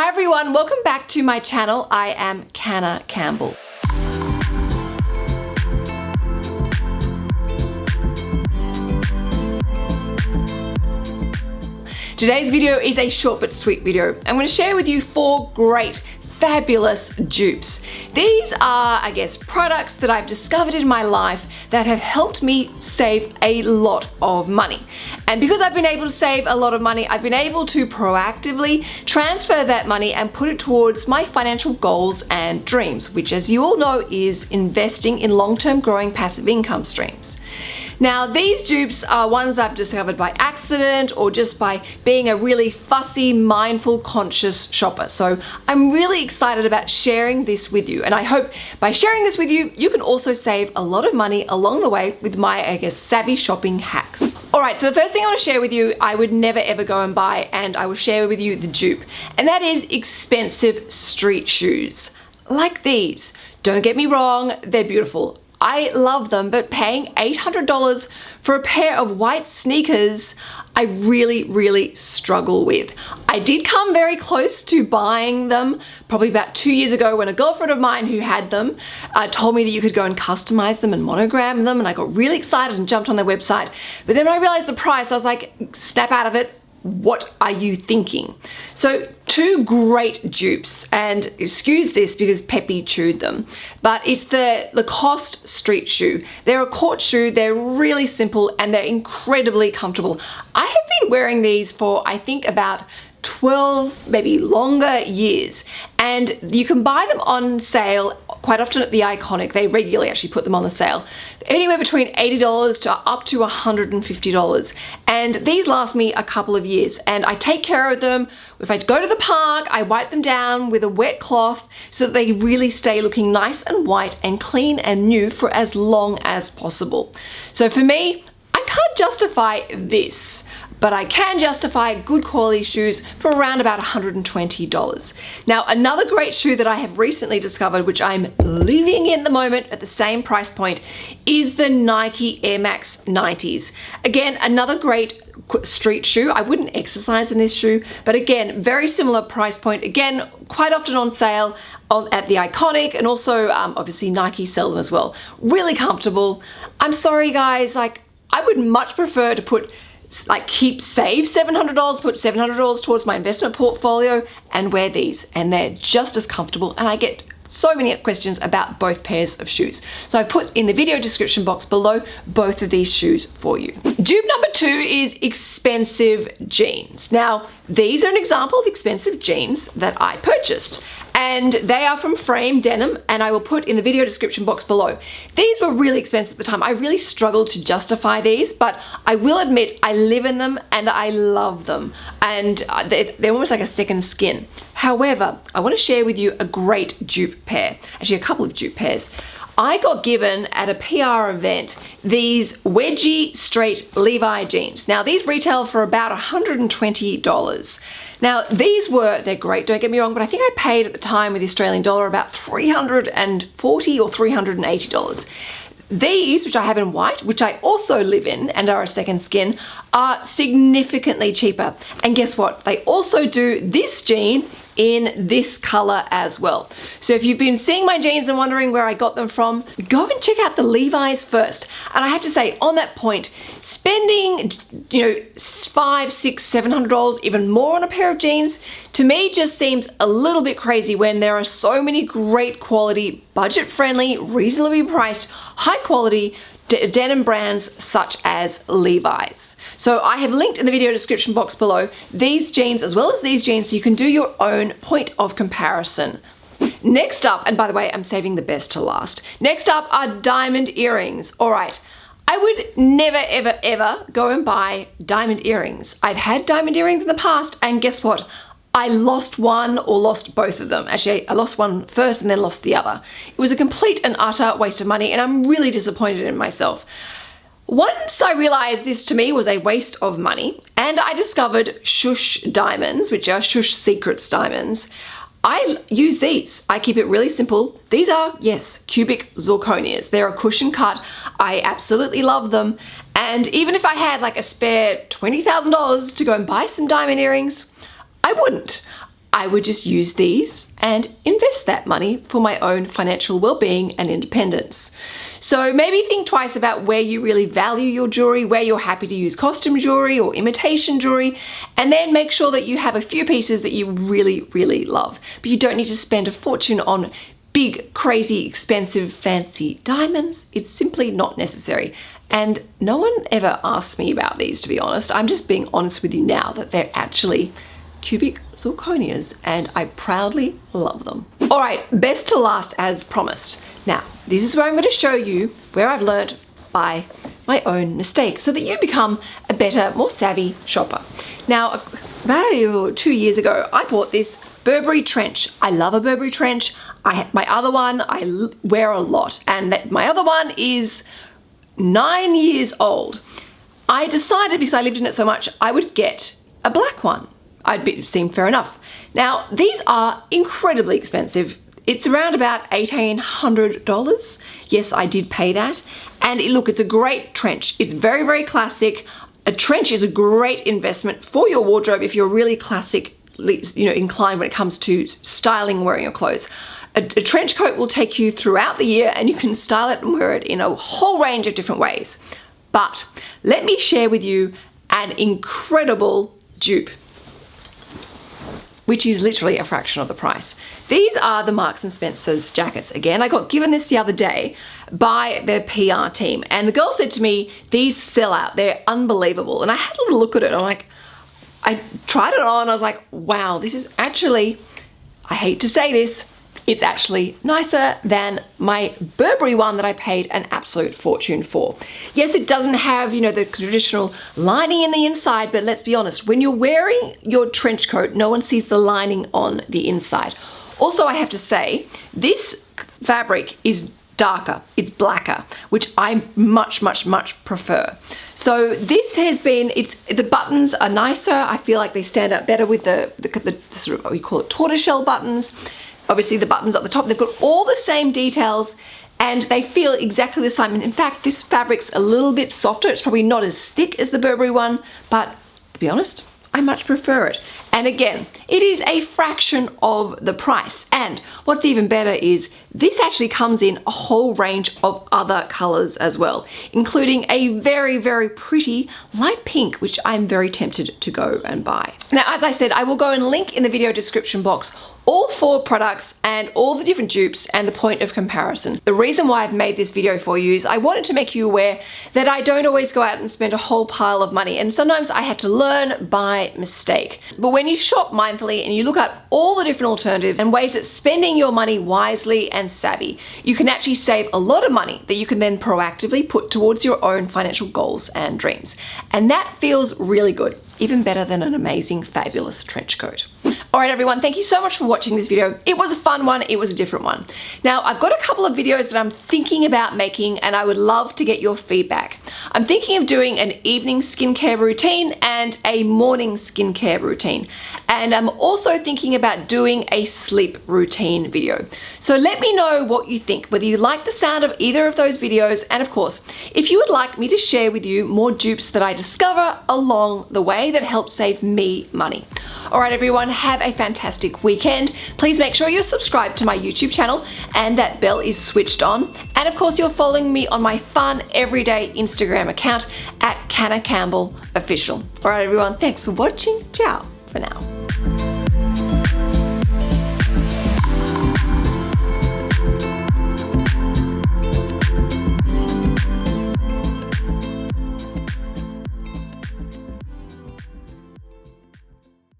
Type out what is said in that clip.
Hi everyone, welcome back to my channel. I am Canna Campbell. Today's video is a short but sweet video. I'm going to share with you four great fabulous dupes. These are, I guess, products that I've discovered in my life that have helped me save a lot of money. And because I've been able to save a lot of money, I've been able to proactively transfer that money and put it towards my financial goals and dreams, which as you all know is investing in long-term growing passive income streams. Now these dupes are ones I've discovered by accident or just by being a really fussy, mindful, conscious shopper. So I'm really excited about sharing this with you and I hope by sharing this with you, you can also save a lot of money along the way with my, I guess, savvy shopping hacks. Alright, so the first thing I want to share with you, I would never ever go and buy and I will share with you the dupe and that is expensive street shoes like these. Don't get me wrong, they're beautiful. I love them, but paying $800 for a pair of white sneakers, I really, really struggle with. I did come very close to buying them probably about two years ago when a girlfriend of mine who had them uh, told me that you could go and customize them and monogram them and I got really excited and jumped on their website. But then when I realized the price, I was like, snap out of it, what are you thinking? So two great dupes and excuse this because Peppy chewed them, but it's the Lacoste street shoe. They're a court shoe, they're really simple and they're incredibly comfortable. I have been wearing these for I think about 12 maybe longer years and you can buy them on sale quite often at the Iconic. They regularly actually put them on the sale. Anywhere between $80 to up to $150. And these last me a couple of years and I take care of them. If I go to the park, I wipe them down with a wet cloth so that they really stay looking nice and white and clean and new for as long as possible. So for me, I can't justify this but I can justify good quality shoes for around about $120. Now, another great shoe that I have recently discovered, which I'm living in the moment at the same price point, is the Nike Air Max 90s. Again, another great street shoe. I wouldn't exercise in this shoe, but again, very similar price point. Again, quite often on sale on, at the Iconic and also um, obviously Nike sell them as well. Really comfortable. I'm sorry guys, like I would much prefer to put like keep save $700 put $700 towards my investment portfolio and wear these and they're just as comfortable and I get so many questions about both pairs of shoes. So I put in the video description box below both of these shoes for you. Dupe number two is expensive jeans. Now, these are an example of expensive jeans that I purchased and they are from Frame Denim and I will put in the video description box below. These were really expensive at the time. I really struggled to justify these, but I will admit I live in them and I love them and uh, they're, almost like a second skin. However, I want to share with you a great dupe pair, actually a couple of dupe pairs. I got given at a PR event these wedgie straight Levi jeans. Now these retail for about $120. Now these were, they're great, don't get me wrong, but I think I paid at the time with the Australian dollar about $340 or $380. These, which I have in white, which I also live in and are a second skin, are significantly cheaper. And guess what? They also do this jean in this color as well. So if you've been seeing my jeans and wondering where I got them from, go and check out the Levi's first. And I have to say, on that point, spending, you know, five, six, seven hundred dollars, even more on a pair of jeans, to me just seems a little bit crazy when there are so many great quality, budget-friendly, reasonably priced, high quality denim brands such as Levi's. So I have linked in the video description box below these jeans as well as these jeans so you can do your own point of comparison. Next up, and by the way, I'm saving the best to last. Next up are diamond earrings. All right. I would never, ever, ever go and buy diamond earrings. I've had diamond earrings in the past, and guess what? I lost one or lost both of them. Actually, I lost one first and then lost the other. It was a complete and utter waste of money and I'm really disappointed in myself. Once I realized this to me was a waste of money and I discovered Shush diamonds, which are Shush Secrets diamonds, I use these. I keep it really simple. These are, yes, cubic zirconias. They're a cushion cut. I absolutely love them. And even if I had like a spare $20,000 to go and buy some diamond earrings, I wouldn't. I would just use these and invest that money for my own financial well-being and independence. So maybe think twice about where you really value your jewelry, where you're happy to use costume jewelry or imitation jewelry, and then make sure that you have a few pieces that you really, really love. But you don't need to spend a fortune on big, crazy, expensive, fancy diamonds. It's simply not necessary. And no one ever asks me about these, to be honest. I'm just being honest with you now that they're actually cubic zirconias and I proudly love them. All right, best to last as promised. Now, this is where I'm gonna show you where I've learned by my own mistakes so that you become a better, more savvy shopper. Now, about two years ago, I bought this Burberry trench. I love a Burberry trench. I My other one I wear a lot and that, my other one is nine years old. I decided because I lived in it so much, I would get a black one I'd be, seem fair enough. Now, these are incredibly expensive. It's around about $1,800. Yes, I did pay that. And it, look, it's a great trench. It's very, very classic. A trench is a great investment for your wardrobe if you're really classic, you know, inclined when it comes to styling wearing your clothes. A, a, trench coat will take you throughout the year and you can style it and wear it in a whole range of different ways. But let me share with you an incredible dupe which is literally a fraction of the price. These are the Marks & Spencer's jackets. Again, I got given this the other day by their PR team and the girl said to me, these sell out, they're unbelievable. And I had a little look at it, I'm like, I tried it on, I was like, wow, this is actually, I hate to say this, it's actually nicer than my Burberry one that I paid an absolute fortune for. Yes, it doesn't have, you know, the traditional lining in the inside, but let's be honest, when you're wearing your trench coat, no one sees the lining on the inside. Also, I have to say, this fabric is darker, it's blacker, which I much, much, much prefer. So this has been, it's the buttons are nicer. I feel like they stand out better with the, the, the sort of, we call it, tortoiseshell buttons obviously the buttons at the top, they've got all the same details and they feel exactly the same. And in fact, this fabric's a little bit softer. It's probably not as thick as the Burberry one, but to be honest, I much prefer it. And again, it is a fraction of the price. And what's even better is this actually comes in a whole range of other colors as well, including a very, very pretty light pink, which I'm very tempted to go and buy. Now, as I said, I will go and link in the video description box all four products and all the different dupes and the point of comparison. The reason why I've made this video for you is I wanted to make you aware that I don't always go out and spend a whole pile of money and sometimes I have to learn by mistake. But when you shop mindfully and you look at all the different alternatives and ways that spending your money wisely and savvy, you can actually save a lot of money that you can then proactively put towards your own financial goals and dreams. And that feels really good even better than an amazing, fabulous trench coat. All right, everyone, thank you so much for watching this video. It was a fun one, it was a different one. Now, I've got a couple of videos that I'm thinking about making and I would love to get your feedback. I'm thinking of doing an evening skincare routine and a morning skincare routine. And I'm also thinking about doing a sleep routine video. So let me know what you think, whether you like the sound of either of those videos, and of course, if you would like me to share with you more dupes that I discover along the that helps save me money. All right, everyone, have a fantastic weekend. Please make sure you're subscribed to my YouTube channel and that bell is switched on. And of course, you're following me on my fun everyday Instagram account at Canna Campbell Official. All right, everyone, thanks for watching. Ciao for now.